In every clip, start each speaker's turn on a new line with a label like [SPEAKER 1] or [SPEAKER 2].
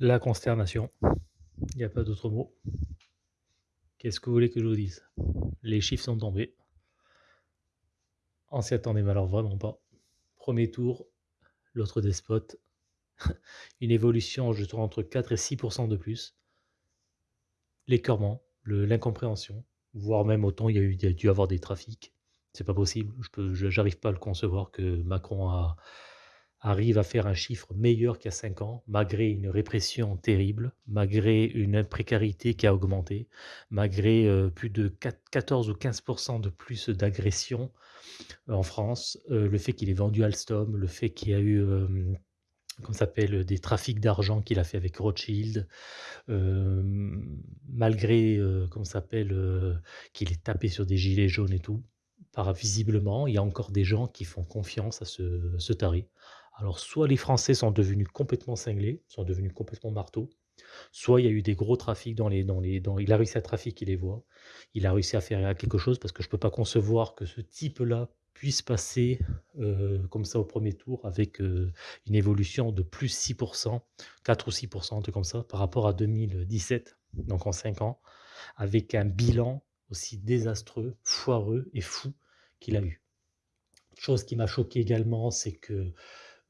[SPEAKER 1] La consternation. Il n'y a pas d'autre mot. Qu'est-ce que vous voulez que je vous dise? Les chiffres sont tombés. On s'y attendait mais alors vraiment pas. Premier tour, l'autre despote. Une évolution, je trouve, entre 4 et 6% de plus. L'écœurement, l'incompréhension, voire même autant il y a, eu, y dû avoir des trafics. C'est pas possible. Je n'arrive pas à le concevoir que Macron a, arrive à faire un chiffre meilleur qu'il y a 5 ans, malgré une répression terrible, malgré une précarité qui a augmenté, malgré euh, plus de 14 ou 15 de plus d'agressions euh, en France, euh, le fait qu'il ait vendu Alstom, le fait qu'il y a eu comme s'appelle, des trafics d'argent qu'il a fait avec Rothschild, malgré, comme s'appelle, qu'il ait tapé sur des gilets jaunes et tout, par visiblement, il y a encore des gens qui font confiance à ce, ce taré. Alors, soit les Français sont devenus complètement cinglés, sont devenus complètement marteaux, soit il y a eu des gros trafics dans les, dans il a réussi à trafiquer les voies, il a réussi à faire quelque chose parce que je ne peux pas concevoir que ce type-là puisse passer euh, comme ça au premier tour avec euh, une évolution de plus 6%, 4 ou 6%, un comme ça, par rapport à 2017, donc en 5 ans, avec un bilan aussi désastreux, foireux et fou qu'il a eu. Chose qui m'a choqué également, c'est que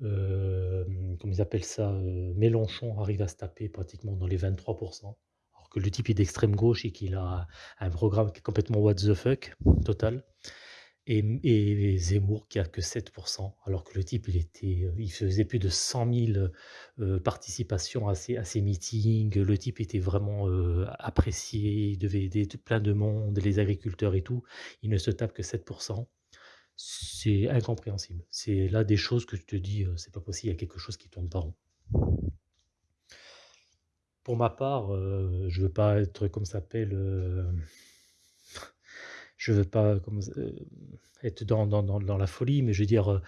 [SPEAKER 1] euh, comme ils appellent ça, euh, Mélenchon arrive à se taper pratiquement dans les 23% alors que le type est d'extrême gauche et qu'il a un programme qui est complètement what the fuck total et Zemmour qui a que 7% alors que le type il était, euh, il faisait plus de 100 000, participations à ses à ses meetings. Le type était vraiment, apprécié, il devait aider plein de monde, les agriculteurs et tout. Il ne se tape que 7 c'est incompréhensible. C'est là des choses que tu te dis, euh, c'est pas possible, il y a quelque chose qui tourne pas rond. Pour ma part, euh, je veux pas être comme ça s'appelle, euh, je veux pas comme être dans la folie, mais je veux dire,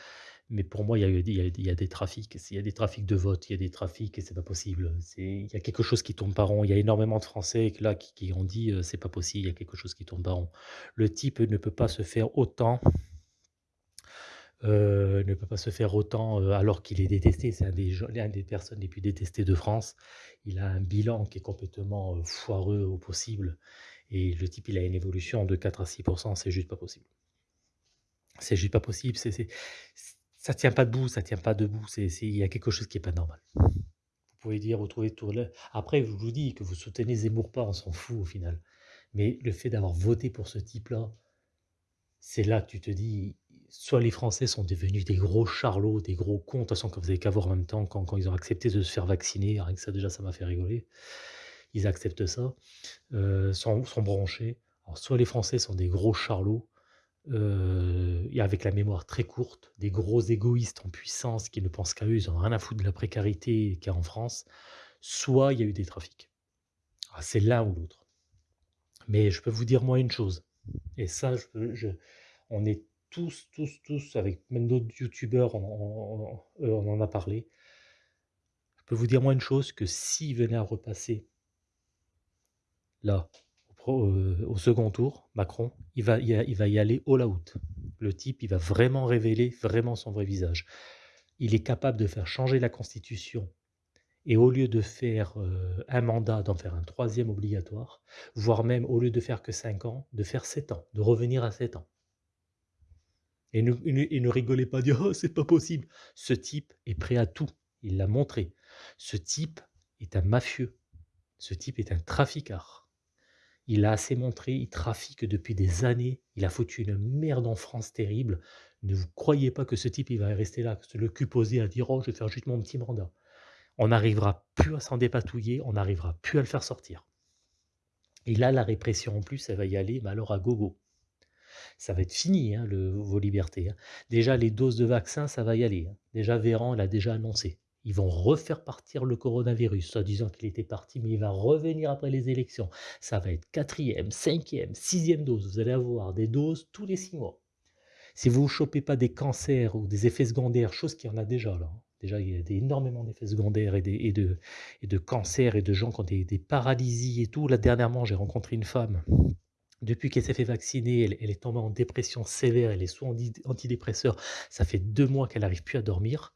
[SPEAKER 1] mais pour moi, il y a des trafics. il y a des trafics de vote, il y a des trafics et c'est pas possible. Il y a quelque chose qui tourne pas rond. Il y a énormément de Français là qui qui ont dit, «C'est pas possible, il y a quelque chose qui tourne pas rond». Le type ne peut pas se faire autant euh, ne peut pas se faire autant, euh, alors qu'il est détesté. C'est un des des personnes les plus détestées de France. Il a un bilan qui est complètement, euh, foireux au possible et le type, il a une évolution de 4 à 6% c'est juste pas possible. C'est juste pas possible, ça tient pas debout, ça tient pas debout, il y a quelque chose qui est pas normal. Vous pouvez dire, vous trouvez tout après je vous dis que vous soutenez Zemmour pas, on s'en fout au final. Mais le fait d'avoir voté pour ce type-là, c'est là que tu te dis: soit les Français sont devenus des gros charlots, des gros cons, de toute façon, que vous avez qu'à voir en même temps quand, quand ils ont accepté de se faire vacciner, rien que ça déjà ça m'a fait rigoler. Ils acceptent ça, euh, sont, sont. Alors, soit les Français sont des gros charlots, euh, et avec la mémoire très courte, des gros égoïstes en puissance qui ne pensent qu'à eux, ils n'ont rien à foutre de la précarité qu'il y a en France, soit il y a eu des trafics. Ah, c'est l'un ou l'autre. Mais je peux vous dire moi une chose, et ça, je, on est tous, tous, tous, avec même d'autres youtubeurs, on, on, en a parlé. Je peux vous dire moi une chose, que s'il venait à repasser là, au, euh, au second tour, Macron, il va, il, va y aller all out. Le type, il va vraiment révéler vraiment son vrai visage. Il est capable de faire changer la constitution et au lieu de faire euh, un mandat, d'en faire un troisième obligatoire, voire même au lieu de faire que 5 ans, de faire 7 ans, de revenir à 7 ans. Et ne, rigolez pas, dire oh, c'est pas possible. Ce type est prêt à tout. Il l'a montré. Ce type est un mafieux. Ce type est un traficard. Il a assez montré, il trafique depuis des années. Il a foutu une merde en France terrible. Ne vous croyez pas que ce type il va rester là, le cul posé à dire oh je vais faire juste mon petit mandat. On n'arrivera plus à s'en dépatouiller, on n'arrivera plus à le faire sortir. Et là, la répression en plus, elle va y aller, mais alors à gogo ça va être fini, hein, le, vos libertés. Hein. Déjà, les doses de vaccins, ça va y aller. Hein. Déjà, Véran l'a déjà annoncé. Ils vont refaire partir le coronavirus, soit disant qu'il était parti, mais il va revenir après les élections. Ça va être quatrième, cinquième, sixième dose. Vous allez avoir des doses tous les six mois. Si vous ne chopez pas des cancers ou des effets secondaires, chose qu'il y en a déjà là, déjà il y a énormément d'effets secondaires et, et, de, et de cancers et de gens qui ont des, des paralysies et tout. Là, dernièrement, j'ai rencontré une femme Depuis qu'elle s'est fait vacciner, elle est tombée en dépression sévère, elle est sous andi antidépresseurs, ça fait 2 mois qu'elle arrive plus à dormir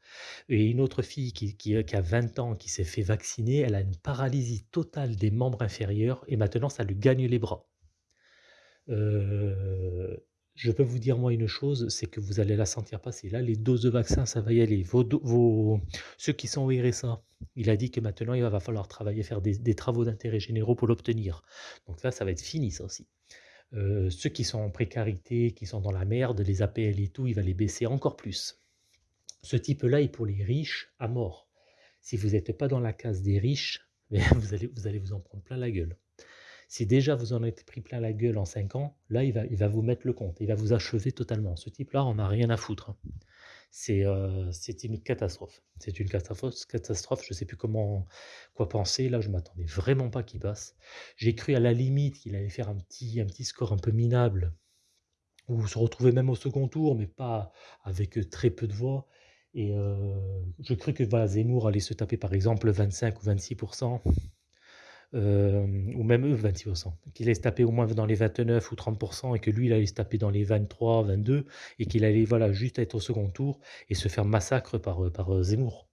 [SPEAKER 1] et une autre fille qui qui, qui a 20 ans, qui s'est fait vacciner, elle a une paralysie totale des membres inférieurs et maintenant ça lui gagne les bras. Heu, je peux vous dire moi une chose, c'est que vous allez la sentir passer. Là, les doses de vaccin, ça va y aller. Ceux qui sont au RSA, il a dit que maintenant il va falloir travailler, faire des travaux d'intérêt généraux pour l'obtenir. Donc là, ça va être fini ça aussi. Heu, ceux qui sont en précarité, qui sont dans la merde, les APL et tout, il va les baisser encore plus. Ce type-là est pour les riches à mort. Si vous êtes pas dans la case des riches, vous allez vous en prendre plein la gueule. Si déjà vous en êtes pris plein la gueule en 5 ans, là, il va il va vous mettre le compte, il va vous achever totalement. Ce type-là on a rien à foutre, hein. C'est, heu, c'est une catastrophe. C'est une catastrophe catastrophe, je sais plus comment quoi penser. Là, je m'attendais vraiment pas qu'il passe. J'ai cru à la limite qu'il allait faire un petit un petit score un peu minable ou se retrouver même au second tour, mais pas avec, très peu de voix et heu, je crus que voilà, Zemmour allait se taper par exemple 25 ou 26 Hem, ou même eux 26 qu'il allait se taper au moins dans les 29 ou 30% et que lui, il allait se taper dans les 23-22% et qu'il allait, voilà, juste être au second tour et se faire massacre par, heu, par, heu, Zemmour.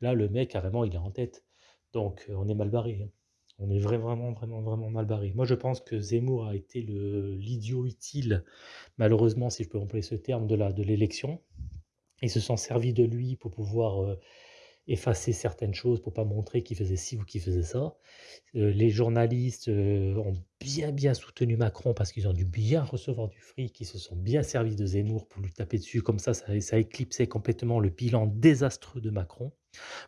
[SPEAKER 1] Là, le mec carrément, il est en tête. Donc, heu, on est mal barré, hein. On est vrai vraiment, vraiment, vraiment mal barré. Moi, je pense que Zemmour a été l'idiot utile, malheureusement, si je peux employer ce terme, de la de l'élection. Ils se sont servis de lui pour pouvoir, effacer certaines choses, pour pas montrer qu'il faisait ci ou qu'il faisait ça. Heu, les journalistes, heu, ont bien, bien soutenu Macron parce qu'ils ont dû bien recevoir du fric. Ils se sont bien servis de Zemmour pour lui taper dessus. Comme ça, ça ça éclipsait complètement le bilan désastreux de Macron.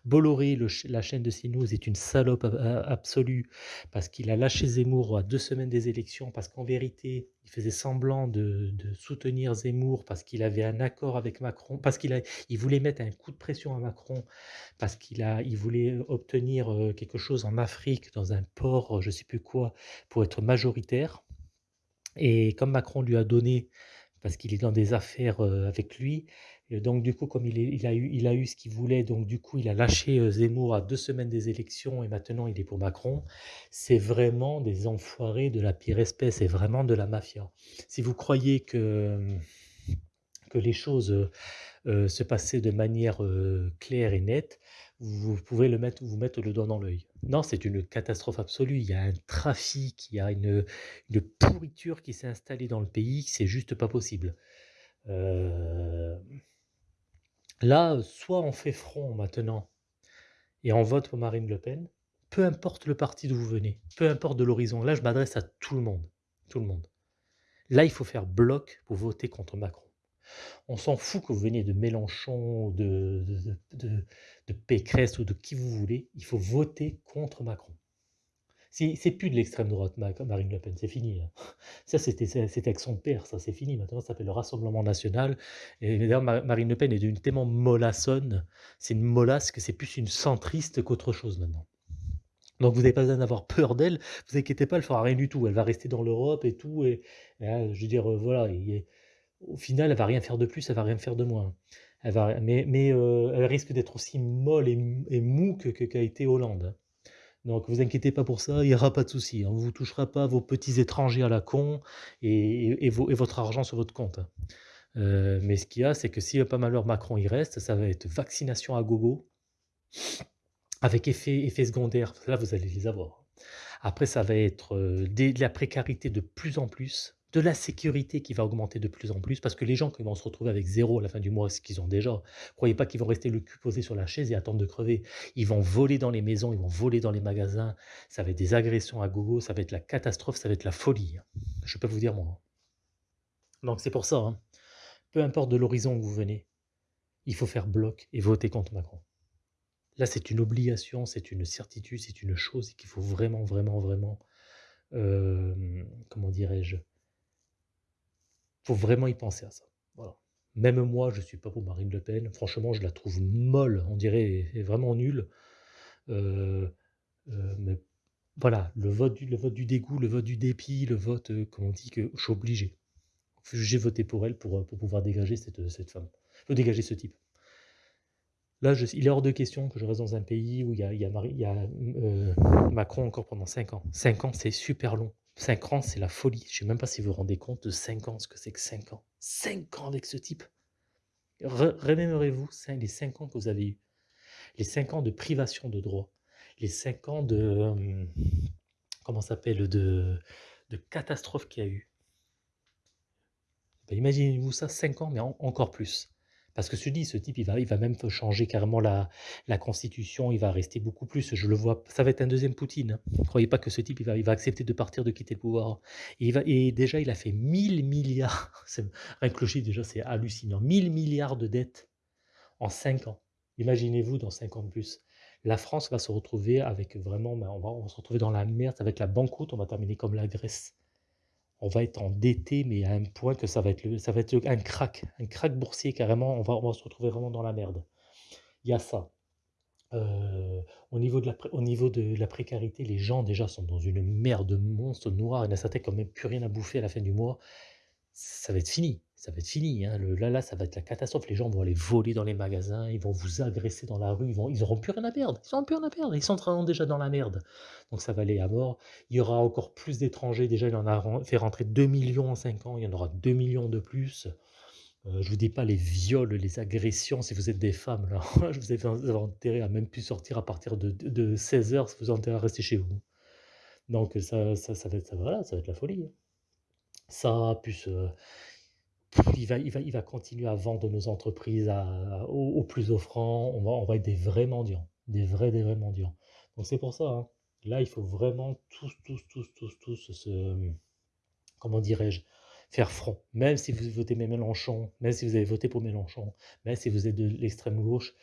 [SPEAKER 1] Bolloré, la chaîne de CNews est une salope a absolue parce qu'il a lâché Zemmour à 2 semaines des élections, parce qu'en vérité, il faisait semblant de soutenir Zemmour parce qu'il avait un accord avec Macron, parce qu'il il voulait mettre un coup de pression à Macron, parce qu'il il voulait obtenir, heu, quelque chose en Afrique, dans un port, je sais plus quoi, pour être majoritaire. Et comme Macron lui a donné parce qu'il est dans des affaires, avec lui et donc du coup, comme il a eu ce qu'il voulait, donc du coup, il a lâché, heu, Zemmour à 2 semaines des élections et maintenant il est pour Macron. C'est vraiment des enfoirés de la pire espèce, c'est vraiment de la mafia. Si vous croyez que, les choses, heu heu, se passaient de manière, claire et nette, vous pouvez vous mettre le doigt dans l'œil. Non, c'est une catastrophe absolue. Il y a un trafic, il y a une, une pourriture qui s'est installée dans le pays, c'est juste pas possible. Heu Là, soit on fait front maintenant et on vote pour Marine Le Pen, peu importe le parti d'où vous venez, peu importe de l'horizon. Là, je m'adresse à tout le monde, tout le monde. Là, il faut faire bloc pour voter contre Macron. On s'en fout que vous veniez de Mélenchon, de de de de Pécresse ou de qui vous voulez, il faut voter contre Macron. C'est plus de l'extrême droite, Marine Le Pen, c'est fini, hein. Ça, c'était avec son père, ça, c'est fini. Maintenant, ça s'appelle le Rassemblement national et d'ailleurs, Ma Marine Le Pen est devenue tellement mollassonne, c'est une molasse que c'est plus une centriste qu'autre chose maintenant. Donc vous n'avez pas besoin d'avoir peur d'elle, vous inquiétez pas, elle fera rien du tout. Elle va rester dans l'Europe et tout et hein, je veux dire, heu, voilà au final, elle va rien faire de plus, elle va rien faire de moins. Elle va mais heu, elle risque d'être aussi molle et mou que que qu'a été Hollande, hein. Donc vous inquiétez pas pour ça, il y aura pas de souci, hein. On vous touchera pas vos petits étrangers à la con et et et vo et votre argent sur votre compte, hein. Heu, mais ce qu'il y a, c'est que si, pas malheur Macron il reste, ça va être vaccination à gogo, avec effet effets secondaires, là vous allez les avoir. Après ça va être, des de la précarité de plus en plus, de la sécurité qui va augmenter de plus en plus parce que les gens qui vont se retrouver avec 0 à la fin du mois, ce qu'ils ont déjà, croyez pas qu'ils vont rester le cul posé sur la chaise et attendre de crever. Ils vont voler dans les maisons, ils vont voler dans les magasins, ça va être des agressions à gogo, ça va être la catastrophe, ça va être la folie, hein. Je peux vous dire moi, hein. Donc c'est pour ça, hein, peu importe de l'horizon où vous venez, il faut faire bloc et voter contre Macron. Là, c'est une obligation, c'est une certitude, c'est une chose qu'il faut vraiment, vraiment, vraiment, hem, comment dirais-je? Faut vraiment y penser à ça, voilà. Même moi, je suis pas pour Marine Le Pen, franchement, je la trouve molle, on dirait vraiment nulle, heu heu, mais voilà, le vote du le vote du dégoût, le vote du dépit, le vote, heu, comme on dit que je suis obligé. J'ai voté pour elle pour, heu, pour pouvoir dégager cette, cette femme, dégager ce type. Là, il est hors de question que je reste dans un pays où il y a il y a Macron encore pendant 5 ans. 5 ans, c'est super long. 5 ans, c'est la folie. Je sais même pas si vous vous rendez compte de 5 ans, ce que c'est que 5 ans. 5 ans avec ce type. Re remémorez-vous les 5 ans que vous avez eus. Les 5 ans de privation de droit. Les 5 ans de, comment s'appelle? De catastrophe qu'il y a eu. Bah, imaginez-vous ça 5 ans, mais en encore plus. Parce que je dis, ce type, il va il va même changer carrément la la constitution, il va rester beaucoup plus, je le vois ça va être un deuxième Poutine, hein. Croyez pas que ce type, il va il va accepter de partir, de quitter le pouvoir. Et il va et déjà, il a fait 1000 milliards, rien que le chiffre déjà, c'est hallucinant. 1000 milliards de dettes en 5 ans. Imaginez-vous dans 5 ans de plus. La France va se retrouver avec vraiment, ben, on va on se retrouver dans la merde, être la banqueroute, on va terminer comme la Grèce. On va être endetté, mais à un point que ça va être le ça va être un crack, un crack boursier carrément, on va se retrouver vraiment dans la merde. Il y a ça. Heu, au niveau de la la précarité, les gens déjà sont dans une merde monstre noire, il y en a certains qui ont même plus rien à bouffer à la fin du mois. Ça va être fini, ça va être fini, hein, le là là, ça va être la catastrophe. Les gens vont aller voler dans les magasins, ils vont vous agresser dans la rue, ils vont ils plus rien à perdre, ils auront plus rien à perdre, ils sont déjà dans la merde. Donc ça va aller à mort. Il y aura encore plus d'étrangers, déjà il en a fait rentrer 2 000 000 en 5 ans, il y en aura 2 000 000 de plus. Heu, je vous dis pas les viols, les agressions, si vous êtes des femmes là, je vous avez vous avez à même plus sortir à partir de de de 16:00, si vous avez intérêt à rester chez vous. Donc ça ça va être ça la folie. Ça, plus, heu, il va il va il va continuer à vendre nos entreprises à au au plus offrant, on va on va être des vrais mendiants, des vrais, des vrais mendiants. Donc c'est pour ça, hein, là, il faut vraiment tous, tous, tous, tous, tous se, comment dirais-je? Faire front. Même si vous votez Mélenchon, même si vous avez voté pour Mélenchon, même si vous êtes de l'extrême gauche,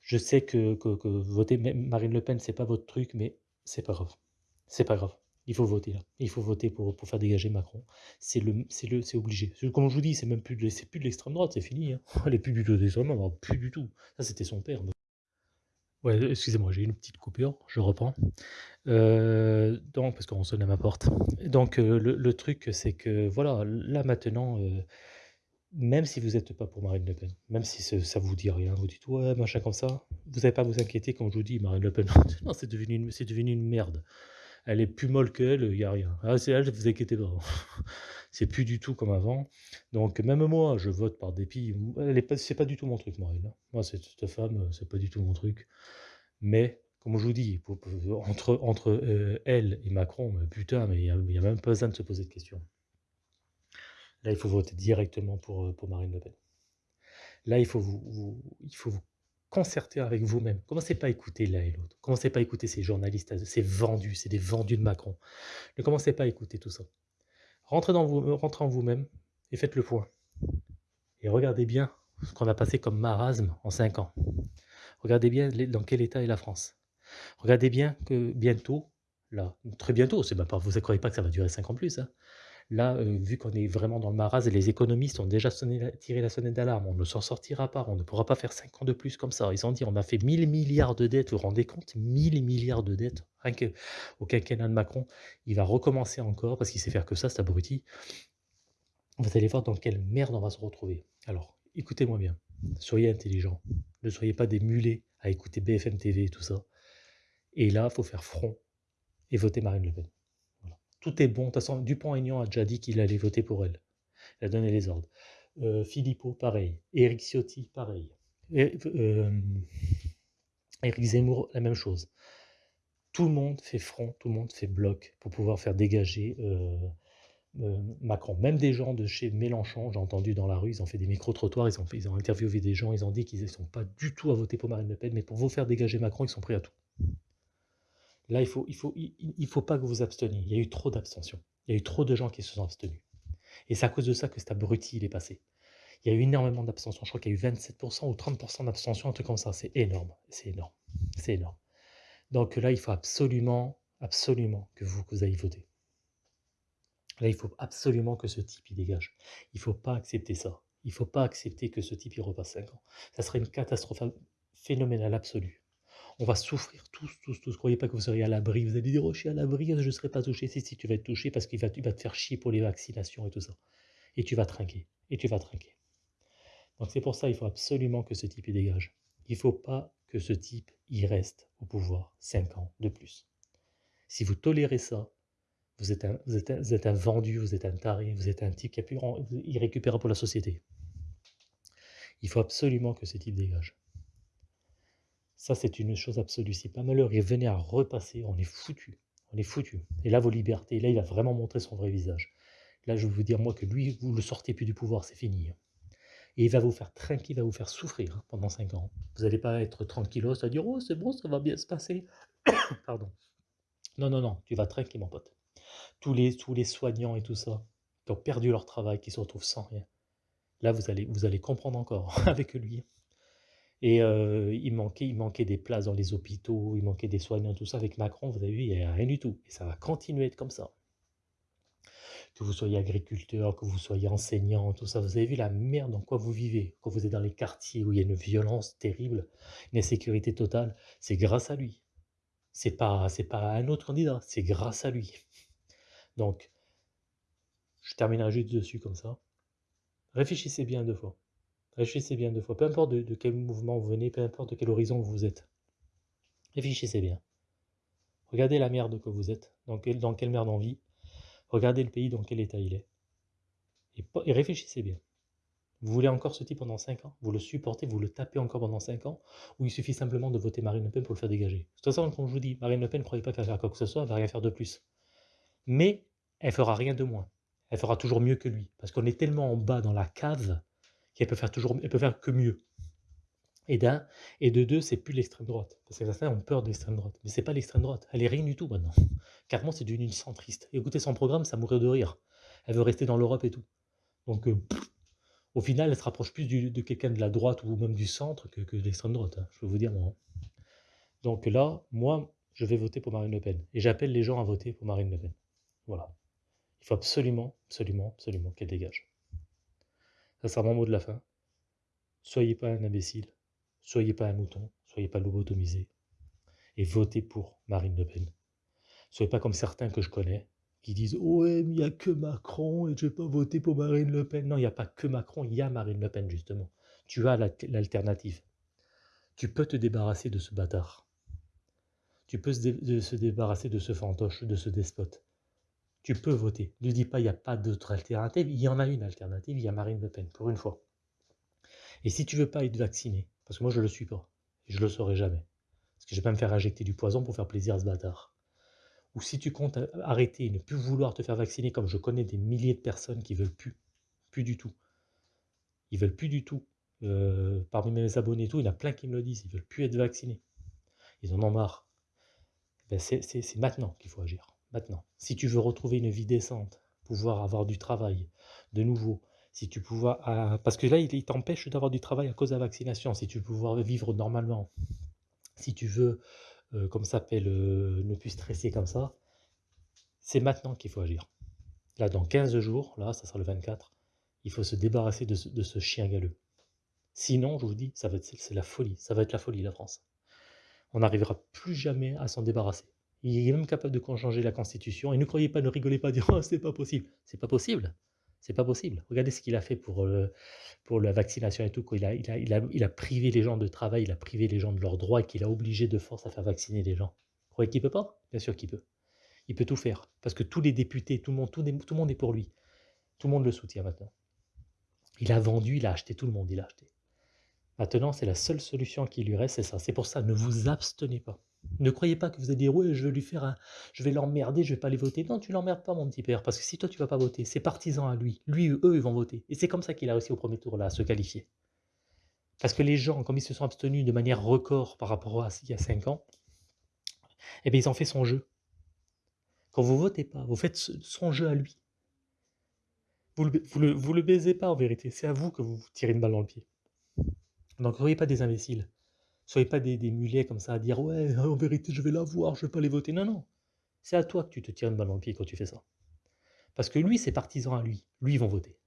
[SPEAKER 1] je sais que que que voter Marine Le Pen, c'est pas votre truc, mais c'est pas grave. C'est pas grave. Il faut voter là. Il faut voter pour pour faire dégager Macron. C'est le c'est le c'est obligé. Comme je vous dis, c'est même plus de c'est plus de l'extrême droite, c'est fini, hein. Elle est plus du tout d'extrême droite, plus du tout. Ça, c'était son père, ouais, excusez-moi, j'ai une petite coupure, je reprends. Heu, donc parce qu'on sonne à ma porte. Donc heu, le le truc, c'est que voilà, là maintenant, heu, même si vous êtes pas pour Marine Le Pen, même si ce ça vous dit rien, vous dites: «Ouais, machin comme ça», vous avez pas à vous inquiéter comme je vous dis, Marine Le Pen, non, c'est devenu devenu une merde. Elle est plus molle qu'elle, il y a rien. Ah, c'est elle, vous inquiétez pas. C'est plus du tout comme avant. Donc même moi, je vote par dépit. Elle pas pas du tout mon truc, hein. Moi, cette cette femme, c'est pas du tout mon truc. Mais comme je vous dis, entre entre, heu, elle et Macron, mais putain, mais il y a même pas besoin de se poser de questions. Là, il faut voter directement pour, heu, pour Marine Le Pen. Là, il faut vous il faut vous concerter avec vous-même. Commencez pas à écouter l'un et l'autre? Commencez pas à écouter ces journalistes, ces vendus, c'est des vendus de Macron? Ne commencez pas à écouter tout ça? Rentrez dans vous rentrez en vous-même et faites le point. Et regardez bien ce qu'on a passé comme marasme en 5 ans. Regardez bien dans quel état est la France. Regardez bien que bientôt, là, très bientôt, pas vous ne croyez pas que ça va durer 5 ans plus, hein. Là, heu, vu qu'on est vraiment dans le marasme et les économistes ont déjà tiré la sonnette d'alarme, on ne s'en sortira pas, on ne pourra pas faire 5 ans de plus comme ça. Ils ont dit: «On a fait 1000 milliards de dettes», vous vous rendez compte? 1000 milliards de dettes, rien qu'au quinquennat de Macron. Il va recommencer encore parce qu'il sait faire que ça, cet abruti. Vous allez voir dans quelle merde on va se retrouver. Alors, écoutez-moi bien, soyez intelligents, ne soyez pas des mulets à écouter BFM TV et tout ça. Et là, il faut faire front et voter Marine Le Pen. Tout est bon. De toute Dupont-Aignan a déjà dit qu'il allait voter pour elle. Il a donné les ordres. Euh, Philippot, pareil. Éric Ciotti, pareil. Euh, Éric Zemmour, la même chose. Tout le monde fait front, tout le monde fait bloc pour pouvoir faire dégager euh, euh, Macron. Même des gens de chez Mélenchon, j'ai entendu dans la rue, ils ont fait des micro-trottoirs, ils ont, ils ont interviewé des gens, ils ont dit qu'ils ne sont pas du tout à voter pour Marine Le Pen, mais pour vous faire dégager Macron, ils sont prêts à tout. Là, il faut, il faut, il, faut pas que vous vous absteniez. Il y a eu trop d'abstention. Il y a eu trop de gens qui se sont abstenus. Et c'est à cause de ça que cet abruti, il est passé. Il y a eu énormément d'abstention. Je crois qu'il y a eu 27% ou 30% d'abstention, un truc comme ça. C'est énorme. C'est énorme. C'est énorme. Donc là, il faut absolument, absolument que vous, que vous ayez voté. Là, il faut absolument que ce type, il dégage. Il ne faut pas accepter ça. Il ne faut pas accepter que ce type, il repasse 5 ans. Ça serait une catastrophe phénoménale absolue. On va souffrir tous, tous, tous. Croyez pas que vous seriez à l'abri. Vous allez dire, oh, je suis à l'abri, je ne serai pas touché. Si, si, tu vas être touché parce qu'il va, te faire chier pour les vaccinations et tout ça. Et tu vas trinquer. Et tu vas trinquer. Donc c'est pour ça, il faut absolument que ce type, il dégage. Il ne faut pas que ce type, il reste au pouvoir 5 ans de plus. Si vous tolérez ça, Vous êtes un vendu, vous êtes un taré, vous êtes un type qui a pu irrécupérable pour la société. Il faut absolument que ce type dégage. Ça, c'est une chose absolue. Si pas malheur il venait à repasser, on est foutu. On est foutu. Et là, vos libertés, là, il va vraiment montrer son vrai visage. Là, je vais vous dire, moi, que lui, vous le sortez plus du pouvoir, c'est fini. Et il va vous faire tranquille, il va vous faire souffrir pendant 5 ans. Vous n'allez pas être tranquillos à dire, oh, c'est bon, ça va bien se passer. Pardon. Non, non, non, tu vas tranquille, mon pote. Tous les, tous les soignants et tout ça, qui ont perdu leur travail, qui se retrouvent sans rien. Là, vous allez, vous allez comprendre encore avec lui. Et il, manquait, il manquait des places dans les hôpitaux, il manquait des soignants, tout ça. Avec Macron, vous avez vu, il n'y a rien du tout. Et ça va continuer à être comme ça. Que vous soyez agriculteur, que vous soyez enseignant, tout ça. Vous avez vu la merde dans quoi vous vivez. Quand vous êtes dans les quartiers où il y a une violence terrible, une insécurité totale, c'est grâce à lui. C'est pas, pas un autre candidat, c'est grâce à lui. Donc, je terminerai juste dessus comme ça. Réfléchissez bien deux fois. Réfléchissez bien deux fois. Peu importe de, quel mouvement vous venez, peu importe de quel horizon vous êtes. Réfléchissez bien. Regardez la merde que vous êtes, dans, quelle merde on vit. Regardez le pays dans quel état il est. Et, réfléchissez bien. Vous voulez encore ce type pendant 5 ans? Vous le supportez, vous le tapez encore pendant 5 ans? Ou il suffit simplement de voter Marine Le Pen pour le faire dégager? De toute façon, comme je vous dis, Marine Le Pen ne croyez pas qu'elle faire quoi que ce soit, elle va rien faire de plus. Mais elle fera rien de moins. Elle fera toujours mieux que lui. Parce qu'on est tellement en bas dans la cave qu'elle peut faire toujours, elle peut faire que mieux. Et d'un, et de deux, c'est plus l'extrême droite. Parce que certains ont peur de l'extrême droite. Mais c'est pas l'extrême droite. Elle est rien du tout maintenant. Carrément, c'est devenu une centriste. Écoutez son programme, ça mourrait de rire. Elle veut rester dans l'Europe et tout. Donc, euh, au final, elle se rapproche plus de quelqu'un de la droite ou même du centre que, de l'extrême droite. Hein. je peux vous dire, moi. Hein. Donc là, moi, je vais voter pour Marine Le Pen. Et j'appelle les gens à voter pour Marine Le Pen. Voilà. Il faut absolument, absolument, absolument qu'elle dégage. Ça sera mon mot de la fin. Soyez pas un imbécile, soyez pas un mouton, soyez pas lobotomisé. Et votez pour Marine Le Pen. Soyez pas comme certains que je connais qui disent Ouais, il n'y a que Macron et je vais pas voter pour Marine Le Pen. Non, il n'y a pas que Macron, il y a Marine Le Pen, justement. Tu as l'alternative. Tu peux te débarrasser de ce bâtard. Tu peux se, débarrasser de ce fantoche, de ce despote. Tu peux voter. Ne dis pas il n'y a pas d'autre alternative. Il y en a une alternative, il y a Marine Le Pen, pour une fois. Et si tu veux pas être vacciné, parce que moi je ne le suis pas, et je ne le saurai jamais, parce que je vais pas me faire injecter du poison pour faire plaisir à ce bâtard. Ou si tu comptes arrêter et ne plus vouloir te faire vacciner, comme je connais des milliers de personnes qui veulent plus, plus du tout. Ils veulent plus du tout. Euh, parmi mes abonnés et tout, il y en a plein qui me le disent, ils veulent plus être vaccinés. Ils en ont marre. Ben c'est maintenant qu'il faut agir maintenant. Si tu veux retrouver une vie décente, pouvoir avoir du travail de nouveau, si tu pouvoir, ah, parce que là, il, t'empêche d'avoir du travail à cause de la vaccination, si tu veux pouvoir vivre normalement, si tu veux, euh, comme ça s'appelle, euh, ne plus stresser comme ça, c'est maintenant qu'il faut agir. Là, dans 15 jours, là, ça sera le 24, il faut se débarrasser de ce, chien galeux. Sinon, je vous dis, ça va être, c'est la folie, ça va être la folie, la France. On n'arrivera plus jamais à s'en débarrasser. Il est même capable de changer la Constitution. Et ne croyez pas, ne rigolez pas, dire oh, c'est pas possible. C'est pas possible. C'est pas possible. Regardez ce qu'il a fait pour, euh, pour la vaccination et tout. Il a, il, a, il, a, il a privé les gens de travail, il a privé les gens de leurs droits et qu'il a obligé de force à faire vacciner les gens. Vous croyez qu'il peut pas? Bien sûr qu'il peut. Il peut tout faire. Parce que tous les députés, tout le monde, tout, tout le monde est pour lui. Tout le monde le soutient maintenant. Il a vendu, il a acheté, tout le monde, il a acheté. Maintenant, c'est la seule solution qui lui reste, c'est ça. C'est pour ça, ne vous abstenez pas. Ne croyez pas que vous allez dire ouais, je vais lui faire un, je vais l'emmerder, je vais pas les voter. Non, tu l'emmerdes pas, mon petit père, parce que si toi tu vas pas voter, c'est partisan à lui. Lui, eux, ils vont voter. Et c'est comme ça qu'il a réussi au premier tour là à se qualifier. Parce que les gens, comme ils se sont abstenus de manière record par rapport à il y a 5 ans, eh bien, ils ont fait son jeu. Quand vous votez pas, vous faites son jeu à lui. Vous le, le, vous le baisez pas en vérité. C'est à vous que vous tirez une balle dans le pied. Donc, ne croyez pas des imbéciles. Soyez pas des, mulets comme ça à dire ouais, en vérité, je vais la voir, je vais pas les voter. Non, non. C'est à toi que tu te tires une balle dans le pied quand tu fais ça. Parce que lui, c'est partisan à lui. Lui, ils vont voter.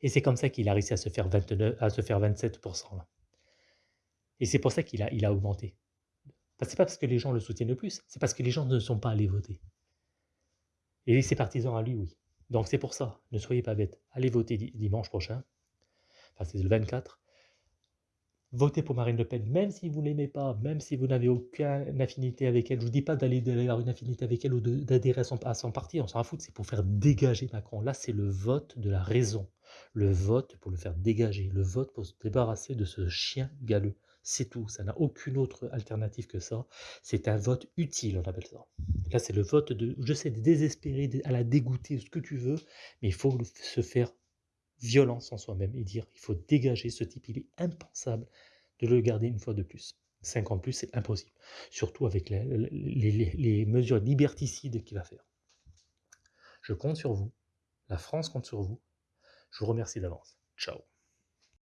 [SPEAKER 1] Et c'est comme ça qu'il a réussi à se faire, 29, à se faire 27%. Là. Et c'est pour ça qu'il a, il a augmenté. Ce n'est pas parce que les gens le soutiennent le plus, c'est parce que les gens ne sont pas allés voter. Et c'est partisan à lui, oui. Donc c'est pour ça, ne soyez pas bêtes. Allez voter dimanche prochain. Enfin, c'est le 24. Votez pour Marine Le Pen, même si vous ne l'aimez pas, même si vous n'avez aucune affinité avec elle. Je ne vous dis pas d'aller avoir une affinité avec elle ou d'adhérer à son, à parti, on s'en fout, c'est pour faire dégager Macron. Là, c'est le vote de la raison, le vote pour le faire dégager, le vote pour se débarrasser de ce chien galeux. C'est tout, ça n'a aucune autre alternative que ça. C'est un vote utile, on appelle ça. Là, c'est le vote de, je sais, désespéré, à la dégoûter, ce que tu veux, mais il faut se faire violence en soi-même et dire il faut dégager ce type, il est impensable de le garder une fois de plus. 5 ans de plus, c'est impossible. Surtout avec les, les mesures liberticides qu'il va faire. Je compte sur vous. La France compte sur vous. Je vous remercie d'avance. Ciao.